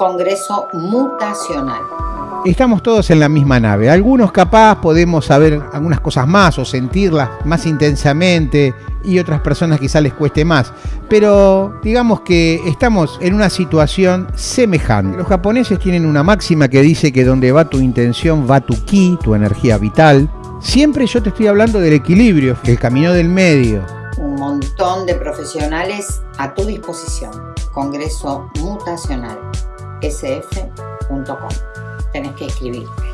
Congreso Mutacional. Estamos todos en la misma nave. Algunos capaz podemos saber algunas cosas más o sentirlas más intensamente y otras personas quizás les cueste más. Pero digamos que estamos en una situación semejante. Los japoneses tienen una máxima que dice que donde va tu intención va tu ki, tu energía vital. Siempre yo te estoy hablando del equilibrio, el camino del medio. Un montón de profesionales a tu disposición. Congreso Mutacional. sf.com tenés que escribirme. Dale.